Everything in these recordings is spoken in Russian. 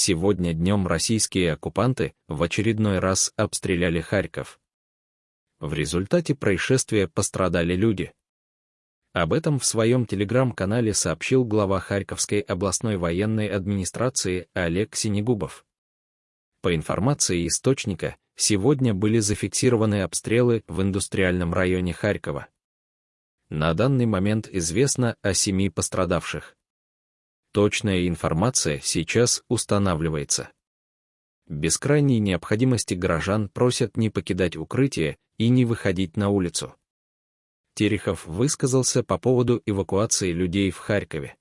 сегодня днем российские оккупанты в очередной раз обстреляли Харьков. В результате происшествия пострадали люди. Об этом в своем телеграм-канале сообщил глава Харьковской областной военной администрации Олег Синегубов. По информации источника, сегодня были зафиксированы обстрелы в индустриальном районе Харькова. На данный момент известно о семи пострадавших. Точная информация сейчас устанавливается. Без крайней необходимости горожан просят не покидать укрытие и не выходить на улицу. Терехов высказался по поводу эвакуации людей в Харькове.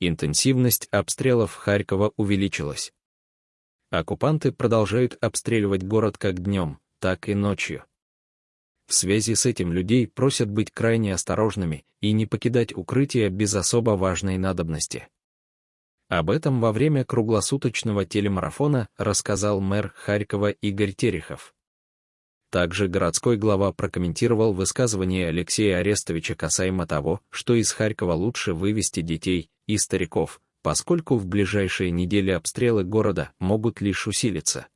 Интенсивность обстрелов Харькова увеличилась. Оккупанты продолжают обстреливать город как днем, так и ночью. В связи с этим людей просят быть крайне осторожными и не покидать укрытие без особо важной надобности. Об этом во время круглосуточного телемарафона рассказал мэр Харькова Игорь Терехов. Также городской глава прокомментировал высказывание Алексея Арестовича касаемо того, что из Харькова лучше вывести детей и стариков, поскольку в ближайшие недели обстрелы города могут лишь усилиться.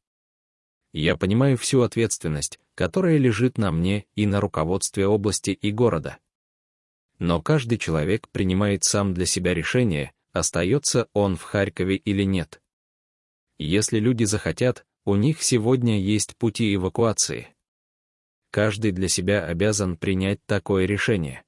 Я понимаю всю ответственность, которая лежит на мне и на руководстве области и города. Но каждый человек принимает сам для себя решение, остается он в Харькове или нет. Если люди захотят, у них сегодня есть пути эвакуации. Каждый для себя обязан принять такое решение.